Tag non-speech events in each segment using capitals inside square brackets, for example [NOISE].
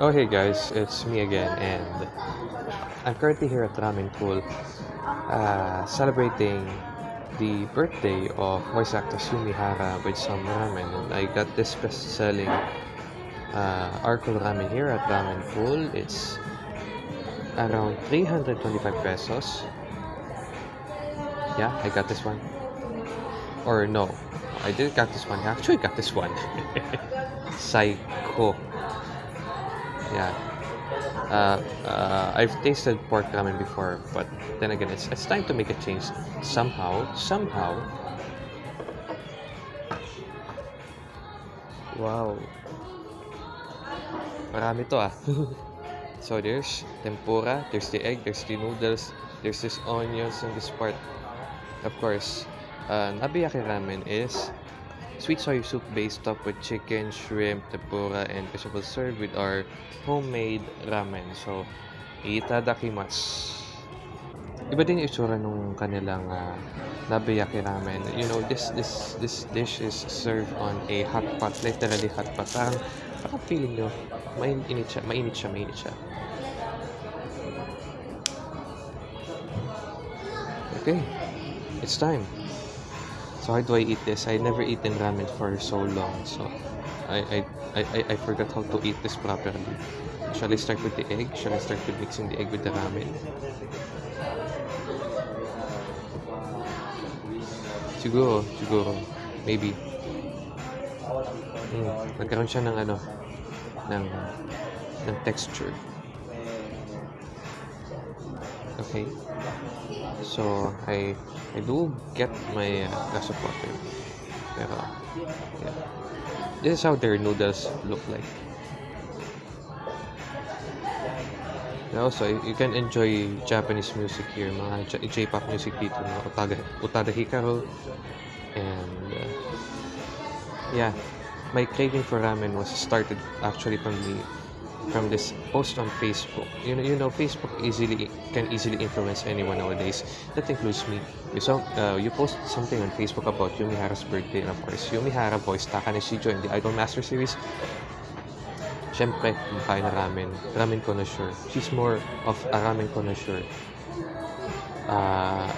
Oh hey guys, it's me again and I'm currently here at Ramen Pool uh, celebrating the birthday of voice actor Yumi Hara with some ramen. And I got this best-selling uh, ramen here at Ramen Pool. It's around 325 pesos. Yeah, I got this one. Or no, I didn't got this one. I actually got this one. [LAUGHS] Psycho. Yeah. Uh, uh, I've tasted pork ramen before, but then again, it's, it's time to make a change. Somehow, somehow. Wow. Marami to ah. [LAUGHS] so there's tempura, there's the egg, there's the noodles, there's this onions in this part. Of course, uh, nabeyaki ramen is sweet soy soup based topped with chicken, shrimp, tempura, and vegetable served with our homemade ramen. So, itadakimasu. Iba din itsura nung kanilang uh, nabiyaki ramen. You know, this this this dish is served on a hot pot, literally hot pot. Parang, parang feeling nyo, mainit siya, mainit siya, mainit siya. Okay, it's time. So how do I eat this? I never eaten ramen for so long, so I, I, I, I forgot how to eat this properly. Shall I start with the egg? Shall I start with mixing the egg with the ramen? Siguro, siguro. Maybe. Mm, nagkaroon siya ng ano, ng, ng texture. Okay. So, I I do get my uh, water. Pero, yeah. This is how their noodles look like. And also, you can enjoy Japanese music here. Mga J-pop music dito. Mga Utada, Utada Hikaru. And, uh, yeah. My craving for ramen was started actually from the from this post on Facebook. You know, you know, Facebook easily can easily influence anyone nowadays. That includes me. You so, uh, you post something on Facebook about Yumi Hara's birthday, and of course, Yumi Hara voice Takane Shijo in the Idol Master Series. Siyempre, kumakain na ramen. Ramen connoisseur. She's more of a ramen connoisseur. Uh,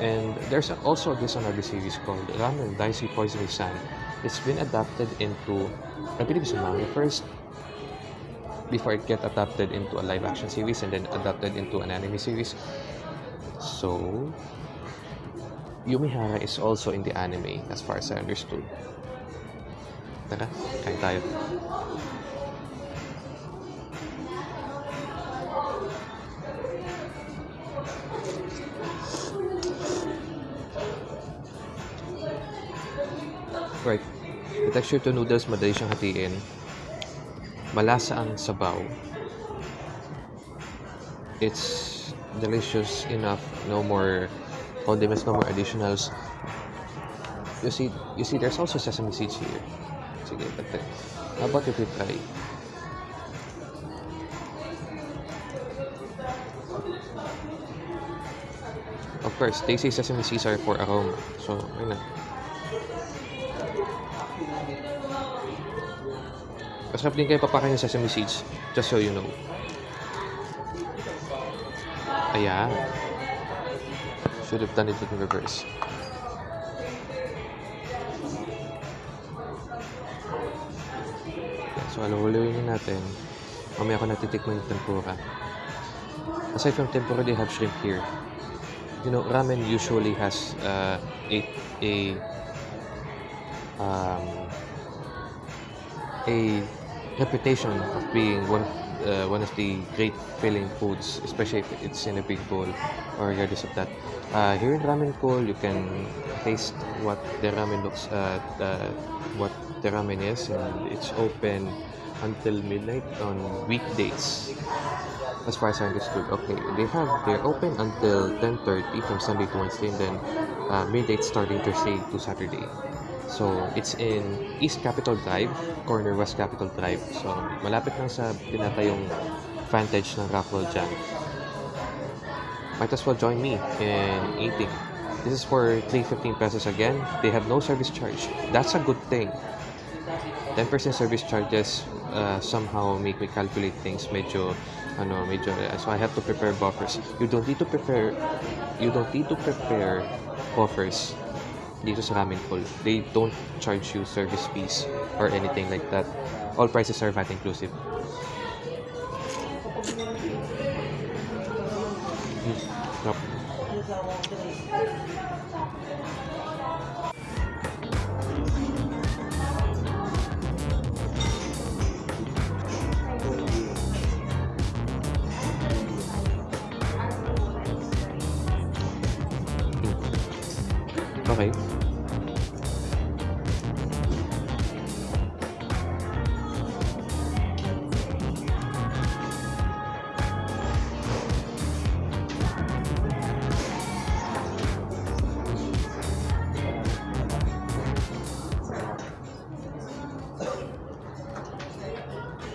and there's also this another series called Ramen Daisuki Koizumi San. It's been adapted into, I believe it's a manga first, before it get adapted into a live action series and then adapted into an anime series. So, Yumihara is also in the anime as far as I understood. Tara, kain tayo. Right. The texture to noodles, madali siyang hatiin. Malasa ang sabaw. It's delicious enough. No more condiments, no more additionals. You see, you see, there's also sesame seeds here. Sige, tagtag. Uh, how about if try? Of course, they say sesame seeds are for aroma. So, ayun na. Masarap din kayo papakain ng sesame seeds. Just so you know. Ayan. Should have done it in reverse. So, alawalawin natin. Mamaya ko natitikman yung tempura. Aside from tempura, they have shrimp here. You know, ramen usually has uh, a, a um, a reputation of being one uh, one of the great filling foods, especially if it's in a big bowl or regardless of that. Uh, here in Ramen Pool, you can taste what the ramen looks uh, uh, what the ramen is, and it's open until midnight on weekdays. As far as I understood, okay, they have they're open until 10:30 from Sunday to Wednesday, and then uh, midnight starting Thursday to Saturday. So, it's in East Capitol Drive, corner West Capitol Drive. So, malapit lang sa pinatayong vantage ng Rockwell dyan. Might as well join me in eating. This is for 315 pesos again. They have no service charge. That's a good thing. 10% service charges uh, somehow make me calculate things medyo ano medyo so I have to prepare buffers you don't need to prepare you don't need to prepare buffers dito sa ramen they don't charge you service fees or anything like that. All prices are VAT inclusive. Hmm. Yup.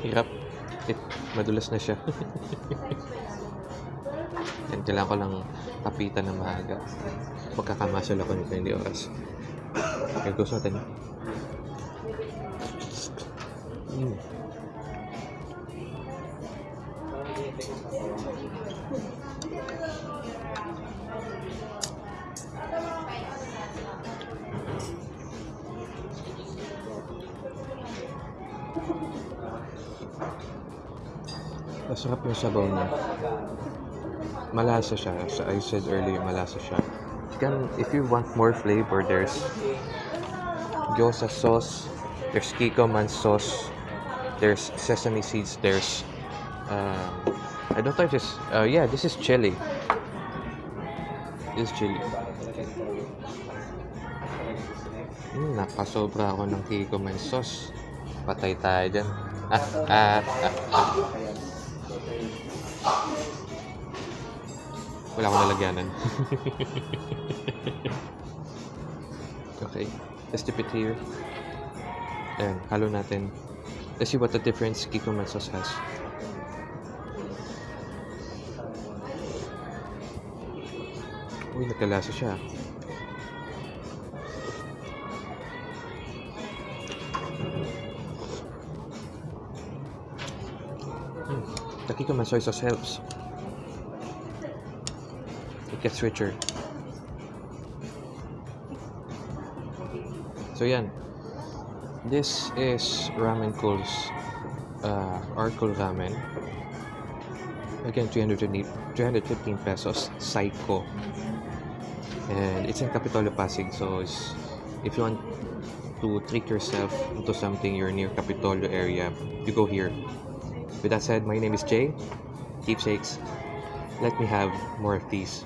Hirap. It, madulas na siya. [LAUGHS] Yan, kailangan ko lang kapitan ng maaga. Pagkakamasal ako nito, hindi oras. Okay, gusto natin. Mm. Masarap yung sabaw niya. Malasa siya. As I said earlier, malasa siya. You can, if you want more flavor, there's gyoza sauce, there's kikoman sauce, there's sesame seeds, there's, um, I don't know if this, uh, yeah, this is chili. This is chili. Hmm, napasobra ako ng kikoman sauce. Patay tayo dyan. Ah, ah, ah. Wala akong lalagyanan. [LAUGHS] okay. Let's dip it here. Ayan, halo natin. Let's see what the difference Kikoman sauce has. Uy, nagkalasa siya. Hmm. The Kikoman soy sauce helps. It gets richer. So yan. This is Ramen Cool's uh, Arkul Ramen. Again, 320, 315 pesos. Psycho. And it's in Kapitolyo Pasig. So if you want to treat yourself into something, you're near Kapitolyo area, you go here. With that said, my name is Jay. Keepsakes. Let me have more of these.